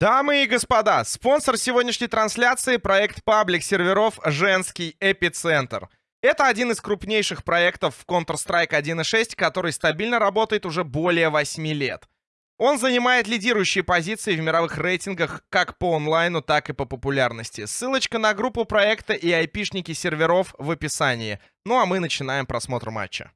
Дамы и господа, спонсор сегодняшней трансляции — проект паблик серверов «Женский эпицентр». Это один из крупнейших проектов в Counter-Strike 1.6, который стабильно работает уже более 8 лет. Он занимает лидирующие позиции в мировых рейтингах как по онлайну, так и по популярности. Ссылочка на группу проекта и айпишники серверов в описании. Ну а мы начинаем просмотр матча.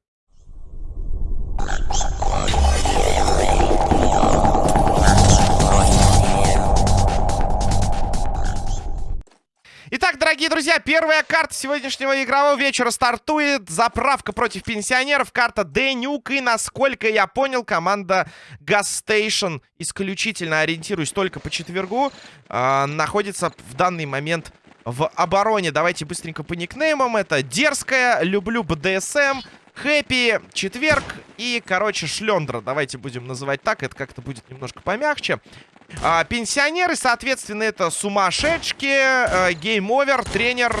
Итак, дорогие друзья, первая карта сегодняшнего игрового вечера стартует. Заправка против пенсионеров. Карта Денюк. И, насколько я понял, команда Station, исключительно ориентируясь только по четвергу, э, находится в данный момент в обороне. Давайте быстренько по никнеймам. Это Дерзкая, Люблю БДСМ, Хэппи, Четверг и, короче, Шлендра. Давайте будем называть так, это как-то будет немножко помягче. А, пенсионеры, соответственно, это сумасшедшки, э, Game Over, тренер...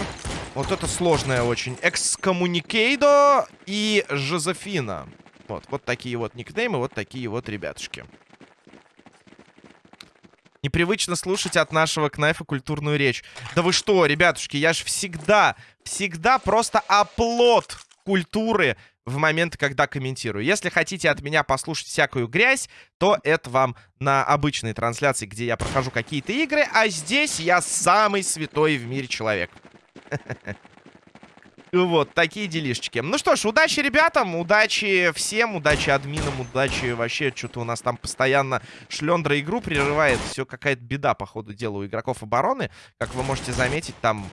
Вот это сложное очень. Excommunicado и Жозефина. Вот, вот такие вот никнеймы, вот такие вот ребятушки. Непривычно слушать от нашего Кнайфа культурную речь. Да вы что, ребятушки, я же всегда, всегда просто оплот культуры в момент, когда комментирую. Если хотите от меня послушать всякую грязь, то это вам на обычной трансляции, где я прохожу какие-то игры, а здесь я самый святой в мире человек. Вот, такие делишечки. Ну что ж, удачи ребятам, удачи всем, удачи админам, удачи вообще, что-то у нас там постоянно шлендра игру прерывает. Все какая-то беда, по ходу дела, у игроков обороны. Как вы можете заметить, там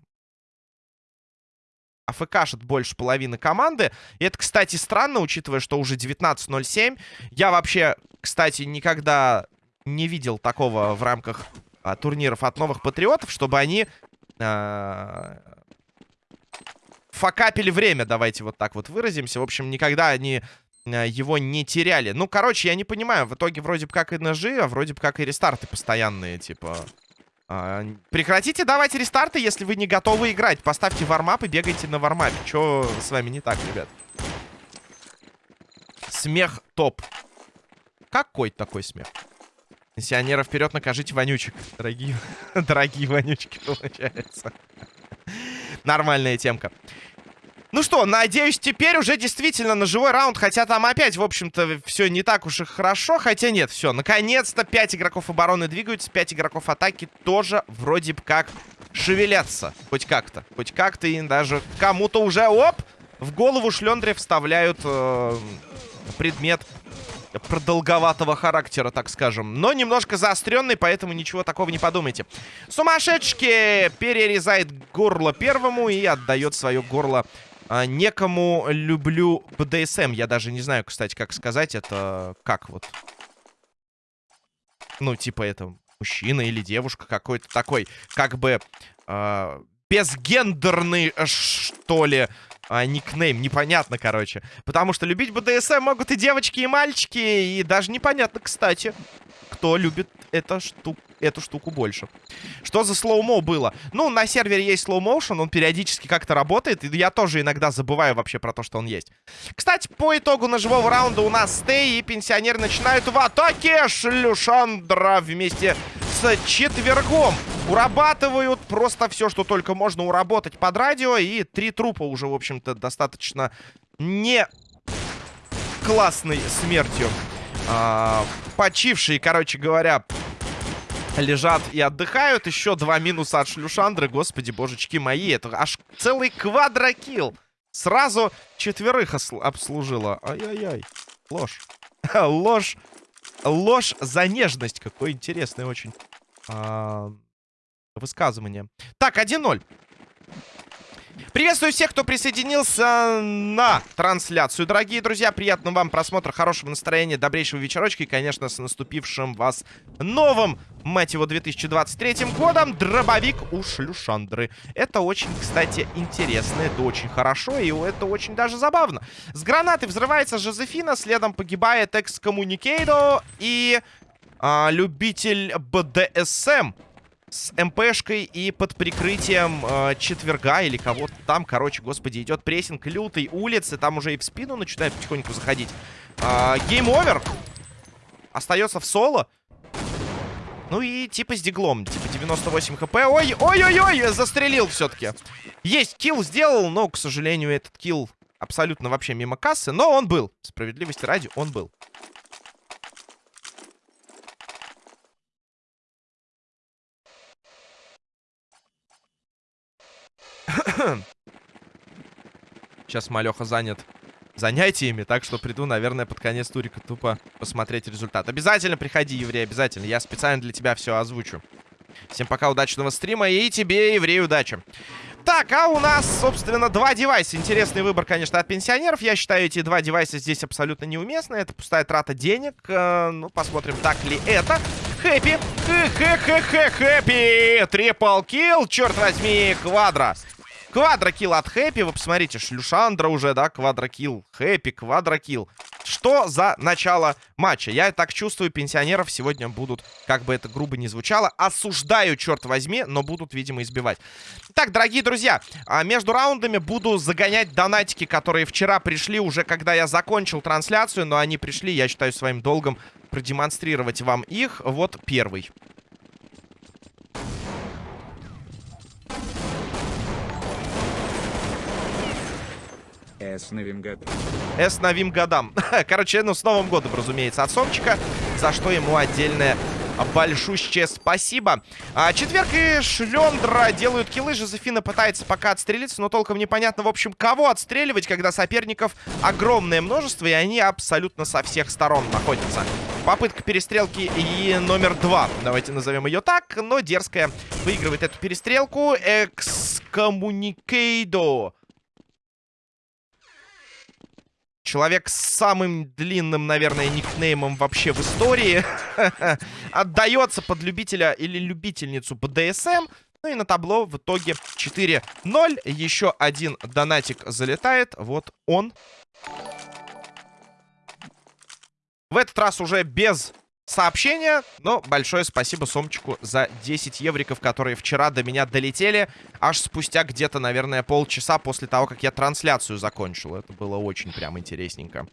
АФКшит больше половины команды. И это, кстати, странно, учитывая, что уже 19.07. Я вообще, кстати, никогда не видел такого в рамках а, турниров от новых патриотов, чтобы они а, факапили время, давайте вот так вот выразимся. В общем, никогда они а, его не теряли. Ну, короче, я не понимаю, в итоге вроде бы как и ножи, а вроде бы как и рестарты постоянные, типа... А, прекратите давать рестарты, если вы не готовы играть. Поставьте вармап и бегайте на вармапе. Чё с вами не так, ребят? Смех топ. Какой такой смех? Пенсионеров вперед накажите вонючек. Дорогие, дорогие вонючки, получается. Нормальная темка. Ну что, надеюсь, теперь уже действительно на живой раунд. Хотя там опять, в общем-то, все не так уж и хорошо. Хотя нет, все. Наконец-то 5 игроков обороны двигаются. 5 игроков атаки тоже вроде бы как шевелятся. Хоть как-то. Хоть как-то и даже кому-то уже, оп, в голову шлендре вставляют э, предмет продолговатого характера, так скажем. Но немножко заостренный, поэтому ничего такого не подумайте. Сумасшедшки перерезает горло первому и отдает свое горло некому люблю БДСМ. Я даже не знаю, кстати, как сказать. Это как вот? Ну, типа это мужчина или девушка какой-то такой, как бы э, безгендерный, что ли, а, никнейм. Непонятно, короче. Потому что любить БДСМ могут и девочки, и мальчики. И даже непонятно, кстати, кто любит эту штуку эту штуку больше. Что за slow-mo было? Ну, на сервере есть slow motion, он периодически как-то работает, и я тоже иногда забываю вообще про то, что он есть. Кстати, по итогу ножевого раунда у нас stay, и пенсионеры начинают в атаке. Шлюшандра вместе с четвергом урабатывают просто все, что только можно уработать под радио, и три трупа уже, в общем-то, достаточно не классной смертью. А, почившие, короче говоря, лежат и отдыхают. Еще два минуса от шлюшандры. Господи, божечки мои. Это аж целый квадрокилл. Сразу четверых обслужила. Ай-яй-яй. Ложь. Ложь. Ложь за нежность. Какое интересное очень а, высказывание. Так, 1-0. Приветствую всех, кто присоединился на трансляцию. Дорогие друзья, приятного вам просмотра, хорошего настроения, добрейшего вечерочка и, конечно, с наступившим вас новым, мать его, 2023 годом, дробовик у Шлюшандры. Это очень, кстати, интересно, это очень хорошо и это очень даже забавно. С гранаты взрывается Жозефина, следом погибает Excommunicado и а, любитель БДСМ с МПшкой и под прикрытием э, четверга или кого-то там. Короче, господи, идет прессинг лютой улицы. Там уже и в спину начинает потихоньку заходить. Game Over. Остается в соло. Ну и типа с диглом. Типа 98 хп. Ой, ой-ой-ой, застрелил все-таки. Есть, килл сделал, но, к сожалению, этот килл абсолютно вообще мимо кассы. Но он был. Справедливости ради, он был. Сейчас Малеха занят занятиями, так что приду, наверное, под конец турика тупо посмотреть результат. Обязательно приходи, еврей, обязательно. Я специально для тебя все озвучу. Всем пока, удачного стрима и тебе, еврей, удачи. Так, а у нас, собственно, два девайса. Интересный выбор, конечно, от пенсионеров. Я считаю, эти два девайса здесь абсолютно неуместны. Это пустая трата денег. Э, ну, посмотрим, так ли это. Хэппи. Хэ-хэ-хэ-хэ, хэппи. Трипл килл, черт возьми, квадро. Квадрокилл от Хэппи. Вы посмотрите, Шлюшандра уже, да, квадрокилл. Хэппи, квадрокилл. Что за начало матча? Я так чувствую, пенсионеров сегодня будут, как бы это грубо не звучало, осуждаю, черт возьми, но будут, видимо, избивать. Так, дорогие друзья, а, между раундами буду загонять донатики, которые вчера пришли, уже когда я закончил трансляцию, но они пришли, я считаю своим долгом продемонстрировать вам их. Вот первый. С новым годом. С новым годам. Короче, ну, с Новым годом, разумеется, от Сомчика, за что ему отдельное большущее спасибо. А, четверг и Шлендра делают киллы. Жозефина пытается пока отстрелиться, но толком непонятно, в общем, кого отстреливать, когда соперников огромное множество, и они абсолютно со всех сторон находятся. Попытка перестрелки и номер два. Давайте назовем ее так, но дерзкая выигрывает эту перестрелку. Экскоммуникейдо. Человек с самым длинным, наверное, никнеймом вообще в истории. Отдается под любителя или любительницу БДСМ. Ну и на табло в итоге 4-0. Еще один донатик залетает. Вот он. В этот раз уже без сообщения. Но большое спасибо Сомчику за 10 евриков, которые вчера до меня долетели. Аж спустя где-то, наверное, полчаса после того, как я трансляцию закончил. Это было очень прям интересненько.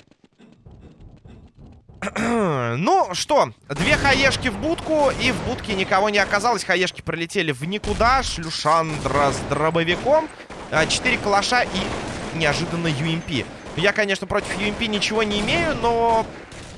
ну, что, две хаешки в будку, и в будке никого не оказалось. Хаешки пролетели в никуда. Шлюшандра с дробовиком. А, четыре калаша и неожиданно UMP. Я, конечно, против UMP ничего не имею, но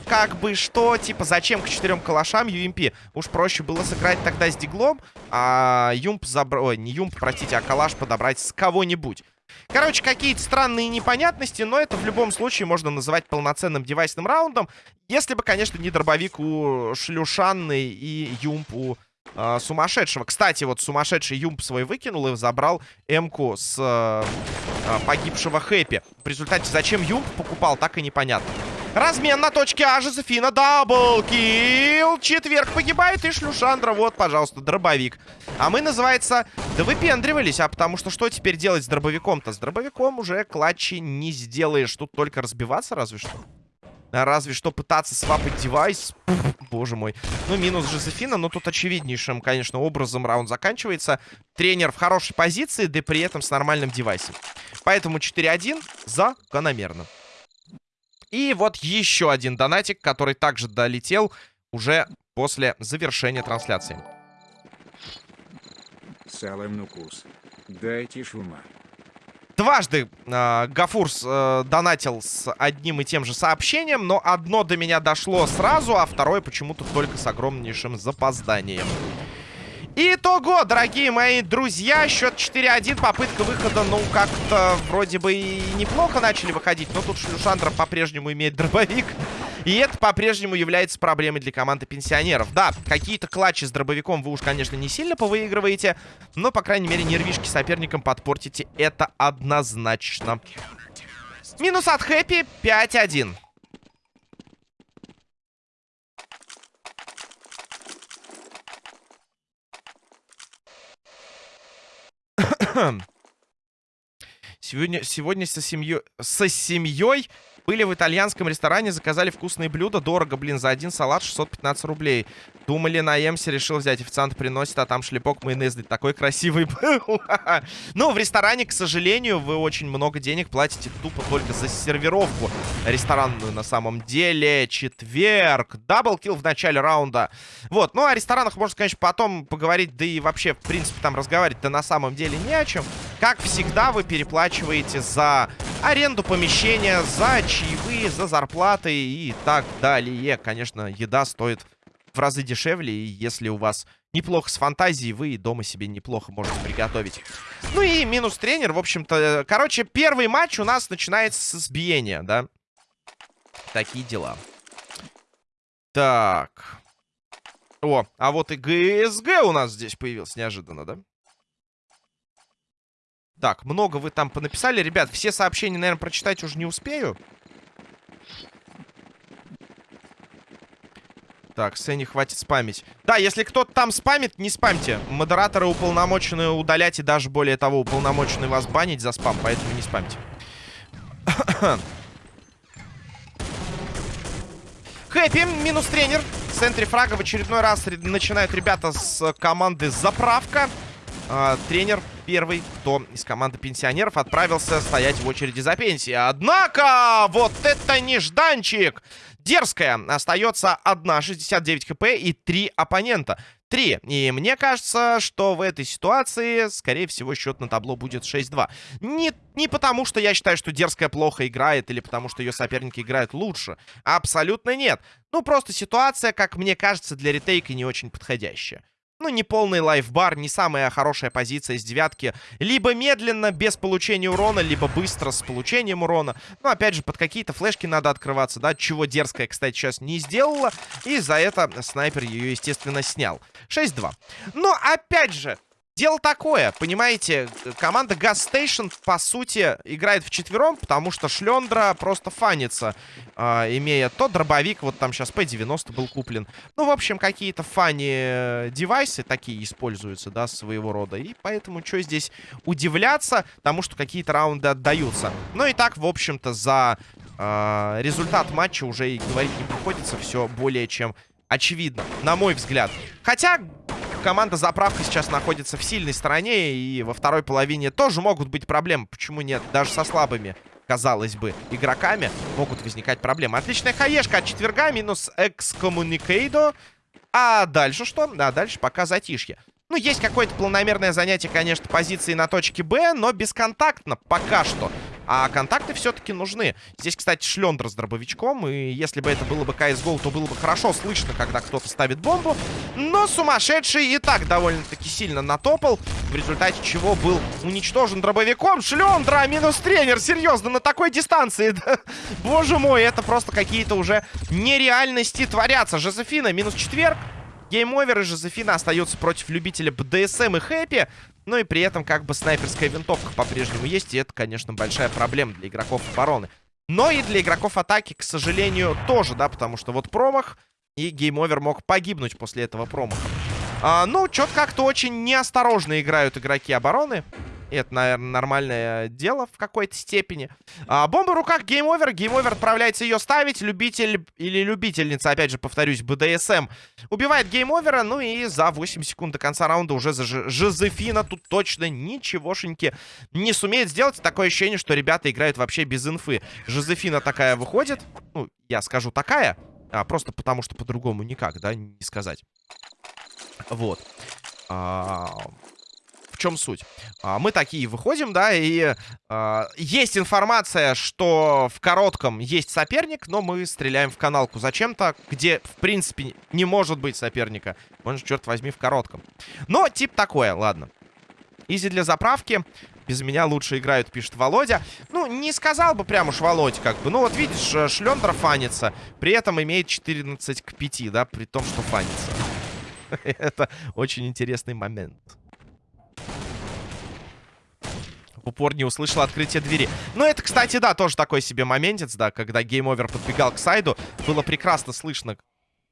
как бы что, типа, зачем к четырем калашам UMP? Уж проще было сыграть тогда с диглом, а юмп забрать... Ой, не юмп, простите, а калаш подобрать с кого-нибудь. Короче, какие-то странные непонятности, но это в любом случае можно называть полноценным девайсным раундом. Если бы, конечно, не дробовик у Шлюшанны и юмп у э, сумасшедшего. Кстати, вот сумасшедший юмп свой выкинул и забрал М-ку с э, погибшего Хэппи. В результате, зачем юмп покупал, так и непонятно. Размен на точке А. Жозефина. Даблкил. Четверг погибает. И Шлюшандра. Вот, пожалуйста, дробовик. А мы, называется, да выпендривались. А потому что что теперь делать с дробовиком-то? С дробовиком уже клатчи не сделаешь. Тут только разбиваться разве что. Разве что пытаться свапать девайс. боже мой. Ну, минус Жозефина. Но тут очевиднейшим, конечно, образом раунд заканчивается. Тренер в хорошей позиции, да и при этом с нормальным девайсом. Поэтому 4-1 закономерно. И вот еще один донатик, который также долетел уже после завершения трансляции. Салам нукус. Дайте шума. Дважды э, Гафурс э, донатил с одним и тем же сообщением, но одно до меня дошло сразу, а второе почему-то только с огромнейшим запозданием. Итого, дорогие мои друзья, счет 4-1, попытка выхода, ну, как-то вроде бы и неплохо начали выходить, но тут Шлюшандра по-прежнему имеет дробовик, и это по-прежнему является проблемой для команды пенсионеров. Да, какие-то клатчи с дробовиком вы уж, конечно, не сильно повыигрываете, но, по крайней мере, нервишки соперникам подпортите, это однозначно. Минус от Хэппи 5-1. Сегодня, сегодня со семьей, со семьей Были в итальянском ресторане, заказали вкусные блюда. Дорого, блин, за один салат 615 рублей. Думали, на Эмсе решил взять. Официант приносит, а там шлепок майонезный. Такой красивый был. Ну, в ресторане, к сожалению, вы очень много денег платите тупо только за сервировку ресторанную на самом деле. Четверг. Даблкил в начале раунда. Вот. Ну, о ресторанах можно, конечно, потом поговорить. Да и вообще, в принципе, там разговаривать-то на самом деле не о чем. Как всегда, вы переплачиваете за аренду помещения, за чаевые, за зарплаты и так далее. Конечно, еда стоит в разы дешевле, и если у вас неплохо с фантазией, вы дома себе неплохо можете приготовить. Ну и минус тренер, в общем-то. Короче, первый матч у нас начинается с избиения, да? Такие дела. Так. О, а вот и ГСГ у нас здесь появился неожиданно, да? Так, много вы там понаписали. Ребят, все сообщения, наверное, прочитать уже не успею. Так, Сэне хватит спамить. Да, если кто-то там спамит, не спамьте. Модераторы уполномочены удалять и даже более того, уполномочены вас банить за спам, поэтому не спамьте. Хэппи, минус тренер. В центре фрага в очередной раз начинают ребята с команды «Заправка». А, тренер первый, кто из команды пенсионеров отправился стоять в очереди за пенсией. Однако, вот это нежданчик! Дерзкая. Остается одна, 69 хп и три оппонента. Три. И мне кажется, что в этой ситуации, скорее всего, счет на табло будет 6-2. Не, не потому, что я считаю, что Дерзкая плохо играет, или потому, что ее соперники играют лучше. Абсолютно нет. Ну, просто ситуация, как мне кажется, для ретейка не очень подходящая. Ну, не полный лайфбар, не самая хорошая позиция из девятки. Либо медленно, без получения урона, либо быстро с получением урона. Ну, опять же, под какие-то флешки надо открываться, да, чего дерзкая, кстати, сейчас не сделала. И за это снайпер ее, естественно, снял. 6-2. Но, опять же, Дело такое, понимаете, команда Gas Station, по сути, играет в четвером, потому что Шлендра просто фанится, э, имея то дробовик, вот там сейчас P90 был куплен. Ну, в общем, какие-то фани-девайсы такие используются, да, своего рода. И поэтому что здесь удивляться тому, что какие-то раунды отдаются. Ну и так, в общем-то, за э, результат матча уже и говорить не приходится. Все более чем очевидно, на мой взгляд. Хотя команда заправка сейчас находится в сильной стороне. И во второй половине тоже могут быть проблемы. Почему нет? Даже со слабыми, казалось бы, игроками могут возникать проблемы. Отличная хаешка от четверга. Минус экскоммуникейдо. А дальше что? Да, дальше пока затишье. Ну, есть какое-то планомерное занятие, конечно, позиции на точке Б, но бесконтактно пока что. А контакты все-таки нужны. Здесь, кстати, шлендер с дробовичком. И если бы это было бы CSGO, то было бы хорошо слышно, когда кто-то ставит бомбу. Но сумасшедший и так довольно-таки сильно натопал. В результате чего был уничтожен дробовиком. Шлендра минус тренер. Серьезно, на такой дистанции. Боже мой, это просто какие-то уже нереальности творятся. Жозефина минус четверг. Game Over и Жозефина остается против любителя БДСМ и Happy. Ну и при этом как бы снайперская винтовка по-прежнему есть. И это, конечно, большая проблема для игроков обороны. Но и для игроков атаки, к сожалению, тоже, да, потому что вот промах, и Game Over мог погибнуть после этого промаха. А, ну, что-то как-то очень неосторожно играют игроки обороны. Это, наверное, нормальное дело в какой-то степени. А, бомба в руках, Game Over. Game Over отправляется ее ставить. Любитель или любительница, опять же, повторюсь, БДСМ, убивает гейм-овера. Ну и за 8 секунд до конца раунда уже за Жозефина тут точно ничегошеньки не сумеет сделать. Такое ощущение, что ребята играют вообще без инфы. Жозефина такая выходит. Ну, я скажу такая. А, просто потому, что по-другому никак, да, не сказать. Вот. А, чем суть? А, мы такие выходим, да, и а, есть информация, что в коротком есть соперник, но мы стреляем в каналку зачем-то, где, в принципе, не может быть соперника. Он же, черт возьми, в коротком. Но тип такое, ладно. Easy для заправки. Без меня лучше играют, пишет Володя. Ну, не сказал бы прям уж Володь, как бы. Ну, вот видишь, э, Шлендер фанится. При этом имеет 14 к 5, да, при том, что фанится. Это очень интересный момент в упор не услышал открытие двери. Ну, это, кстати, да, тоже такой себе моментец, да, когда Game Over подбегал к сайду. Было прекрасно слышно.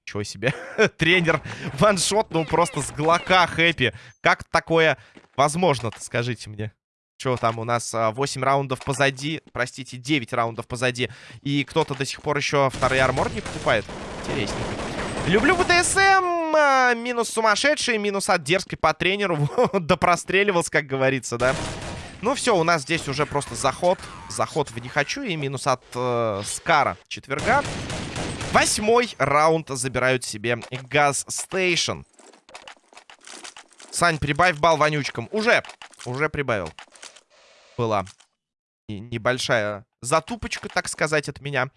Чего себе? Тренер ваншот, ну, просто с глока хэппи. Как такое возможно-то, скажите мне? Что там у нас? а, 8 раундов позади. Простите, 9 раундов позади. И кто-то до сих пор еще второй армор не покупает. Интересненько. Люблю БДСМ. а, Минус сумасшедший, минус от дерзкой по тренеру. Да простреливался, как говорится, да? Ну все, у нас здесь уже просто заход. Заход в не хочу и минус от э, Скара четверга. Восьмой раунд забирают себе Gas Station. Сань, прибавь балл вонючкам. Уже, уже прибавил. Была не- небольшая затупочка, так сказать, от меня.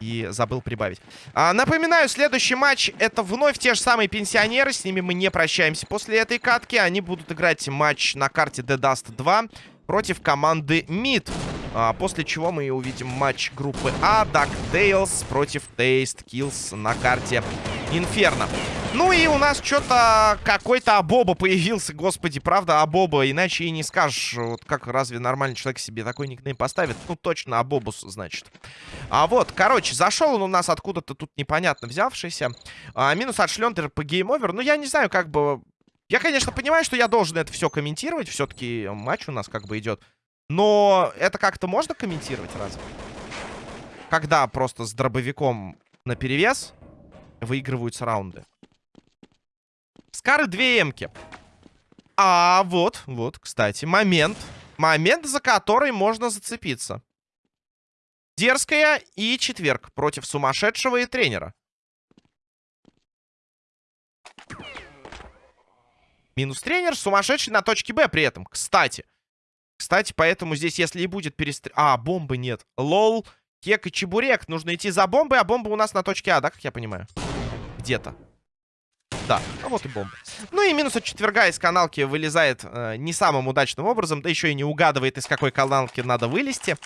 И забыл прибавить. А, напоминаю, следующий матч это вновь те же самые пенсионеры. С ними мы не прощаемся после этой катки. Они будут играть матч на карте The Dust 2 против команды МИД. А, после чего мы увидим матч группы А. DuckTales против Taste Kills на карте Инферно. Ну и у нас что-то какой-то Абоба появился, господи, правда, Абоба, иначе и не скажешь, вот как разве нормальный человек себе такой никнейм поставит? Ну, точно Абобус, значит. А вот, короче, зашел он у нас откуда-то тут непонятно взявшийся. А, минус от Шлендера по Game Over. Ну, я не знаю, как бы... Я, конечно, понимаю, что я должен это все комментировать. Все-таки матч у нас как бы идет. Но это как-то можно комментировать разве? Когда просто с дробовиком на перевес выигрываются раунды. Скары две эмки. А вот, вот, кстати, момент. Момент, за который можно зацепиться. Дерзкая и четверг против сумасшедшего и тренера. Минус тренер, сумасшедший на точке Б при этом, кстати. Кстати, поэтому здесь, если и будет перестр... А, бомбы нет. Лол, кек и чебурек. Нужно идти за бомбой, а бомба у нас на точке А, да, как я понимаю? Где-то. Да, а вот и бомба. Ну и минус от четверга из каналки вылезает э, не самым удачным образом, да еще и не угадывает, из какой каналки надо вылезти.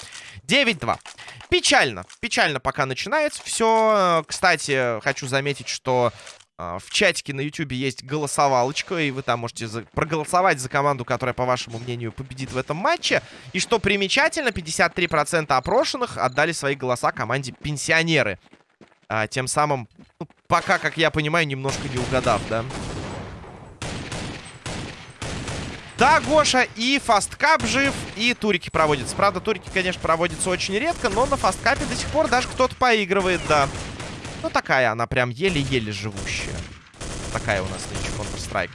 9-2. Печально. Печально пока начинается. Все, кстати, хочу заметить, что э, в чатике на YouTube есть голосовалочка, и вы там можете за- проголосовать за команду, которая, по вашему мнению, победит в этом матче. И что примечательно, 53% опрошенных отдали свои голоса команде «Пенсионеры». А, тем самым, ну, пока, как я понимаю, немножко не угадав, да? Да, Гоша, и фасткап жив, и турики проводятся. Правда, турики, конечно, проводятся очень редко, но на фасткапе до сих пор даже кто-то поигрывает, да. Ну, такая она прям еле-еле живущая. Такая у нас нынче Counter-Strike.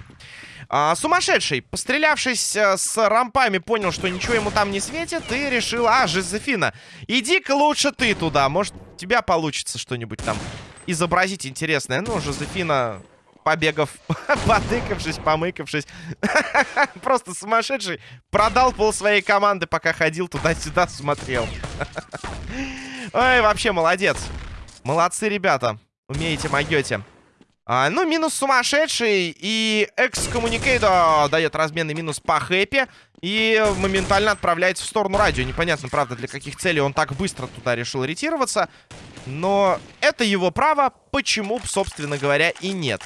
А, сумасшедший, пострелявшись э, с рампами, понял, что ничего ему там не светит, и решил, а, Жозефина, иди-ка лучше ты туда, может, у тебя получится что-нибудь там изобразить интересное. Ну, Жозефина, побегав, потыкавшись, помыкавшись, просто сумасшедший, продал пол своей команды, пока ходил туда-сюда, смотрел. Ой, вообще молодец. Молодцы, ребята. Умеете, могете. А, ну, минус сумасшедший. И экскоммуникейдо дает разменный минус по хэппи. И моментально отправляется в сторону радио. Непонятно, правда, для каких целей он так быстро туда решил ретироваться. Но это его право. Почему, собственно говоря, и нет.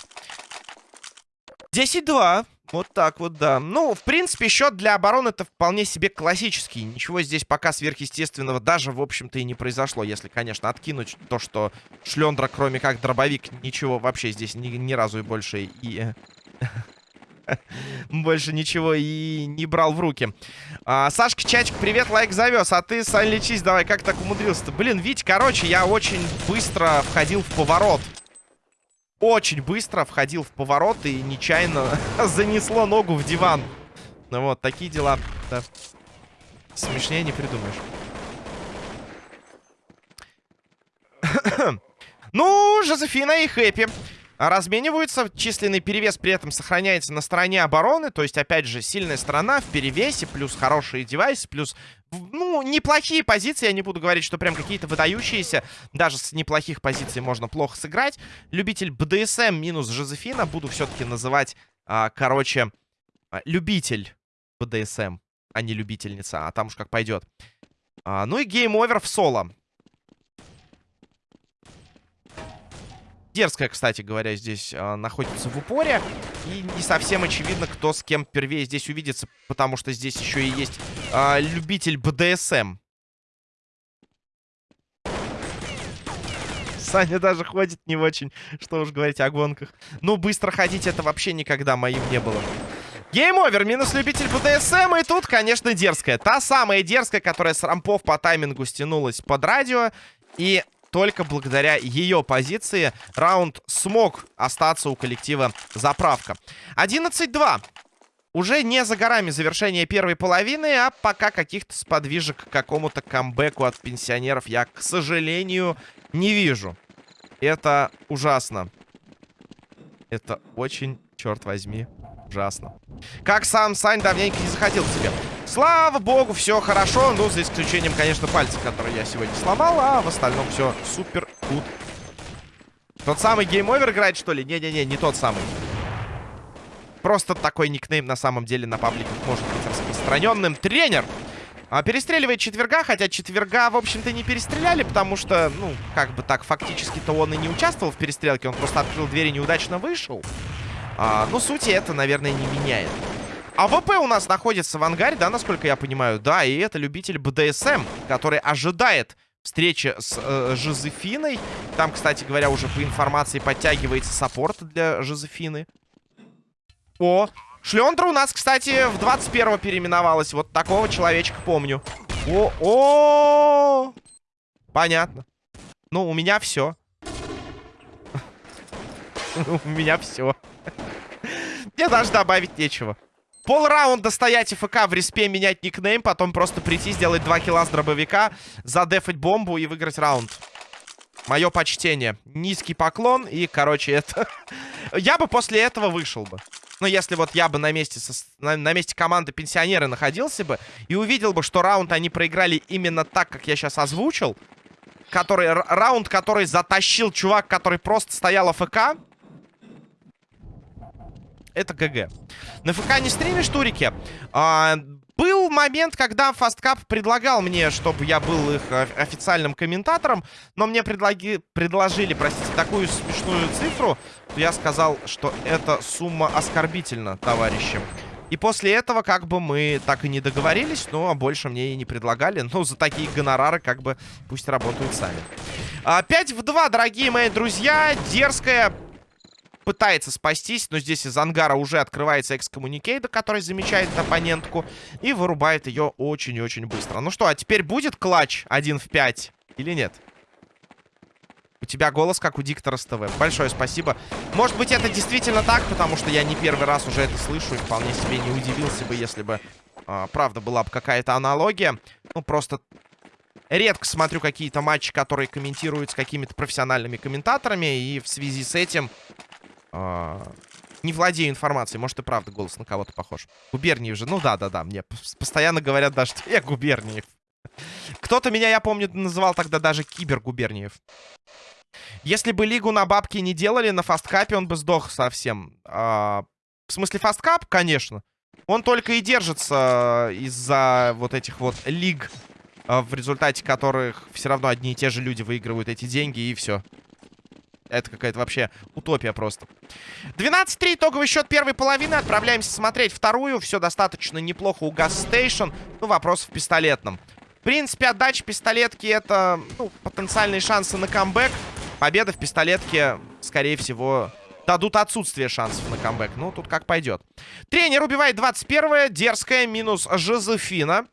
10-2. Вот так вот, да. Ну, в принципе, счет для обороны это вполне себе классический. Ничего здесь пока сверхъестественного даже, в общем-то, и не произошло. Если, конечно, откинуть то, что Шлендра, кроме как дробовик, ничего вообще здесь ни, ни разу и больше и... Больше ничего и не брал в руки. А, Сашка Чачик, привет, лайк завез. А ты, Сань, лечись давай, как так умудрился-то? Блин, Вить, короче, я очень быстро входил в поворот. Очень быстро входил в поворот и нечаянно занесло ногу в диван. Ну вот, такие дела. Да. Смешнее не придумаешь. ну, Жозефина и Хэппи размениваются. Численный перевес при этом сохраняется на стороне обороны. То есть, опять же, сильная сторона в перевесе, плюс хорошие девайсы, плюс, ну, неплохие позиции. Я не буду говорить, что прям какие-то выдающиеся. Даже с неплохих позиций можно плохо сыграть. Любитель БДСМ минус Жозефина. Буду все-таки называть, а, короче, а, любитель БДСМ, а не любительница. А там уж как пойдет. А, ну и Game Over в соло. Дерзкая, кстати говоря, здесь э, находится в упоре. И не совсем очевидно, кто с кем первее здесь увидится. Потому что здесь еще и есть э, любитель БДСМ. Саня даже ходит не очень, что уж говорить о гонках. Ну, быстро ходить это вообще никогда моим не было. Game Over, минус любитель БДСМ, и тут, конечно, дерзкая. Та самая дерзкая, которая с рампов по таймингу стянулась под радио, и только благодаря ее позиции раунд смог остаться у коллектива заправка. 11-2. Уже не за горами завершение первой половины, а пока каких-то сподвижек к какому-то камбэку от пенсионеров я, к сожалению, не вижу. Это ужасно. Это очень, черт возьми, ужасно. Как сам Сань давненько не заходил к тебе. Слава богу, все хорошо. Ну, за исключением, конечно, пальцев, которые я сегодня сломал. А в остальном все super good. Тот самый Game Over играет, что ли? Не-не-не, не тот самый. Просто такой никнейм на самом деле на пабликах может быть распространенным. Тренер! А, перестреливает четверга, хотя четверга, в общем-то, не перестреляли, потому что, ну, как бы так, фактически-то он и не участвовал в перестрелке, он просто открыл дверь и неудачно вышел. А, ну, сути это, наверное, не меняет. АВП у нас находится в ангаре, да, насколько я понимаю? Да, и это любитель БДСМ, который ожидает встречи с э, Жозефиной. Там, кстати говоря, уже по информации подтягивается support для Жозефины. О, Шлендра у нас, кстати, в 21-го переименовалась. Вот такого человечка помню. О, о, Понятно. Ну, у меня все. У меня все. Мне даже добавить нечего. Пол раунда стоять ФК в респе, менять никнейм, потом просто прийти, сделать 2 килла с дробовика, задефать бомбу и выиграть раунд. Мое почтение. Низкий поклон и, короче, это... Я бы после этого вышел бы. Ну, если вот я бы на месте, со, на, на месте команды пенсионеры находился бы и увидел бы, что раунд они проиграли именно так, как я сейчас озвучил, который, раунд, который затащил чувак, который просто стоял АФК, это ГГ. На ФК не стримишь, турики? А, был момент, когда Фасткап предлагал мне, чтобы я был их официальным комментатором, но мне предлаги... предложили, простите, такую смешную цифру, то я сказал, что эта сумма оскорбительна, товарищи. И после этого как бы мы так и не договорились, но больше мне и не предлагали. Ну, за такие гонорары как бы пусть работают сами. 5 в 2, дорогие мои друзья. Дерзкая пытается спастись, но здесь из ангара уже открывается экскоммуникейдер, который замечает оппонентку и вырубает ее очень и очень быстро. Ну что, а теперь будет клатч 1 в 5 или нет? У тебя голос, как у диктора с ТВ. Большое спасибо. Может быть, это действительно так, потому что я не первый раз уже это слышу и вполне себе не удивился бы, если бы, э, правда, была бы какая-то аналогия. Ну, просто редко смотрю какие-то матчи, которые комментируют с какими-то профессиональными комментаторами, и в связи с этим а, не владею информацией. Может, и правда голос на кого-то похож. Губерниев же. Ну да-да-да. Мне постоянно говорят даже, что я Губерниев. Кто-то меня, я помню, называл тогда даже Кибергуберниев. Если бы лигу на бабки не делали, на фасткапе он бы сдох совсем. А, в смысле, FastCup, конечно. Он только и держится из-за вот этих вот лиг, а, в результате которых все равно одни и те же люди выигрывают эти деньги, и все. Это какая-то вообще утопия просто. 12-3, итоговый счет первой половины. Отправляемся смотреть вторую. Все достаточно неплохо у Gas Station. Ну, вопрос в пистолетном. В принципе, отдача пистолетки это ну, потенциальные шансы на камбэк. Победа в пистолетке, скорее всего, дадут отсутствие шансов на камбэк. Ну, тут как пойдет. Тренер убивает 21 Дерзкая минус Жозефина.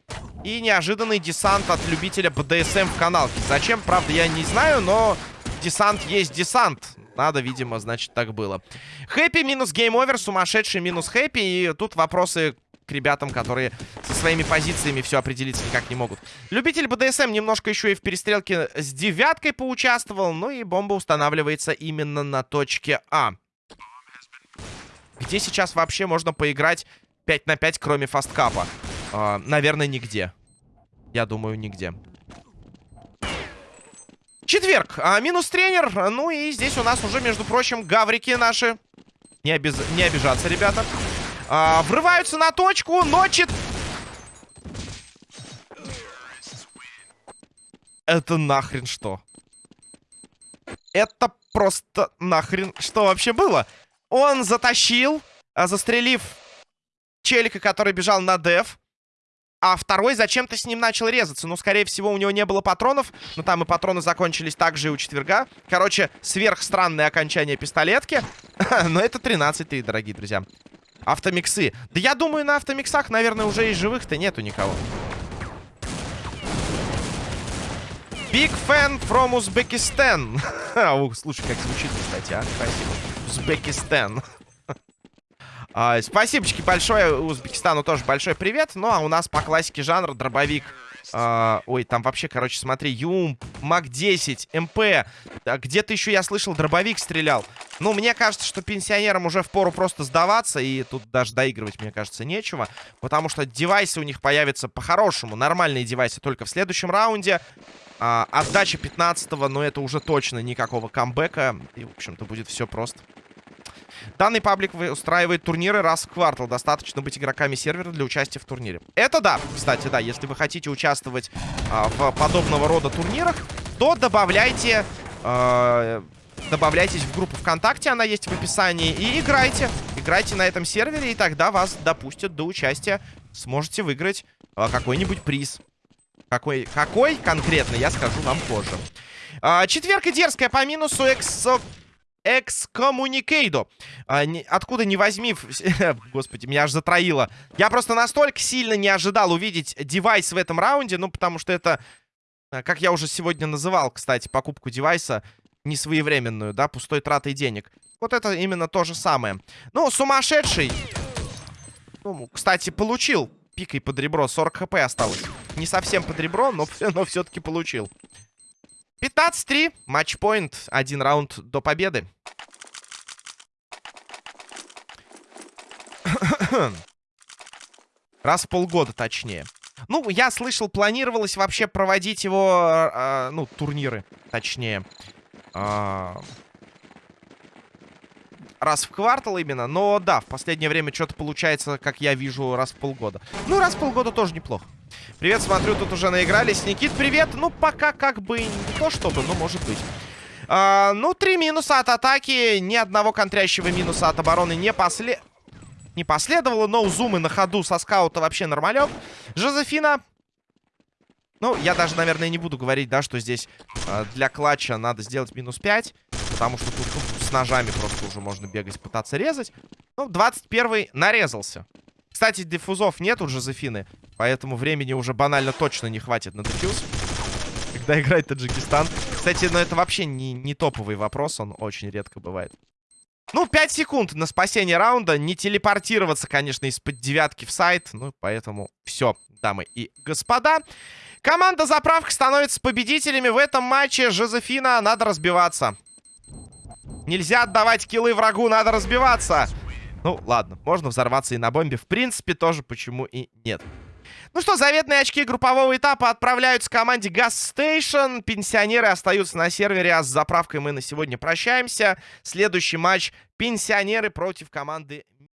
И неожиданный десант от любителя БДСМ в каналке. Зачем, правда, я не знаю, но десант есть десант. Надо, видимо, значит, так было. Happy минус Game Over, сумасшедший минус Happy. И тут вопросы к ребятам, которые со своими позициями все определиться никак не могут. Любитель БДСМ немножко еще и в перестрелке с девяткой поучаствовал. Ну и бомба устанавливается именно на точке А. Где сейчас вообще можно поиграть 5 на 5, кроме фасткапа? Э, наверное, нигде. Я думаю, нигде. Четверг. А, минус тренер. Ну и здесь у нас уже, между прочим, гаврики наши. Не, обез... не обижаться, ребята. А, врываются на точку, но чет... Это нахрен что? Это просто нахрен что вообще было? Он затащил, а, застрелив челика, который бежал на деф а второй зачем-то с ним начал резаться. Ну, скорее всего, у него не было патронов, но там и патроны закончились также и у четверга. Короче, сверхстранное окончание пистолетки. но это 13-3, дорогие друзья. Автомиксы. Да я думаю, на автомиксах, наверное, уже и живых-то нету никого. Big fan from Uzbekistan. Слушай, как звучит, кстати, а? Спасибо. Узбекистан. А, спасибочки большое Узбекистану тоже большой привет. Ну, а у нас по классике жанра дробовик. А, ой, там вообще, короче, смотри, Юм, МАК-10, МП. Где-то еще я слышал, дробовик стрелял. Ну, мне кажется, что пенсионерам уже впору просто сдаваться. И тут даже доигрывать, мне кажется, нечего. Потому что девайсы у них появятся по-хорошему. Нормальные девайсы только в следующем раунде. А, отдача 15-го, но это уже точно никакого камбэка. И, в общем-то, будет все просто. Данный паблик устраивает турниры раз в квартал. Достаточно быть игроками сервера для участия в турнире. Это да, кстати, да. Если вы хотите участвовать а, в подобного рода турнирах, то добавляйте... А, добавляйтесь в группу ВКонтакте, она есть в описании, и играйте. Играйте на этом сервере, и тогда вас допустят до участия. Сможете выиграть а, какой-нибудь приз. Какой, какой конкретно, я скажу вам позже. А, четверка дерзкая по минусу эксо... Экскоммуникейдо. А, откуда не возьми... Господи, меня аж затроило. Я просто настолько сильно не ожидал увидеть девайс в этом раунде. Ну, потому что это, а, как я уже сегодня называл, кстати, покупку девайса несвоевременную, да, пустой тратой денег. Вот это именно то же самое. Ну, сумасшедший. Ну, кстати, получил пикой под ребро. 40 хп осталось. Не совсем под ребро, но, но все-таки получил. 15-3. Матчпоинт. Один раунд до победы. Раз в полгода, точнее. Ну, я слышал, планировалось вообще проводить его, э, ну, турниры, точнее. Э, раз в квартал именно. Но да, в последнее время что-то получается, как я вижу, раз в полгода. Ну, раз в полгода тоже неплохо. Привет, смотрю, тут уже наигрались. Никит, привет. Ну, пока как бы не то чтобы, но может быть. А, ну, три минуса от атаки. Ни одного контрящего минуса от обороны не после... Не последовало, но зумы на ходу со скаута вообще нормалек. Жозефина ну, я даже, наверное, не буду говорить, да, что здесь э, для клатча надо сделать минус 5. Потому что тут ну, с ножами просто уже можно бегать, пытаться резать. Ну, 21 нарезался. Кстати, диффузов нет у Жозефины. Поэтому времени уже банально точно не хватит на дефьюз. Когда играет Таджикистан. Кстати, ну это вообще не, не топовый вопрос. Он очень редко бывает. Ну, 5 секунд на спасение раунда. Не телепортироваться, конечно, из-под девятки в сайт. Ну, поэтому все, дамы и господа. Команда заправка становится победителями в этом матче. Жозефина, надо разбиваться. Нельзя отдавать киллы врагу, надо разбиваться. Ну, ладно, можно взорваться и на бомбе. В принципе, тоже почему и нет. Ну что, заветные очки группового этапа отправляются команде Gas Station. Пенсионеры остаются на сервере, а с заправкой мы на сегодня прощаемся. Следующий матч пенсионеры против команды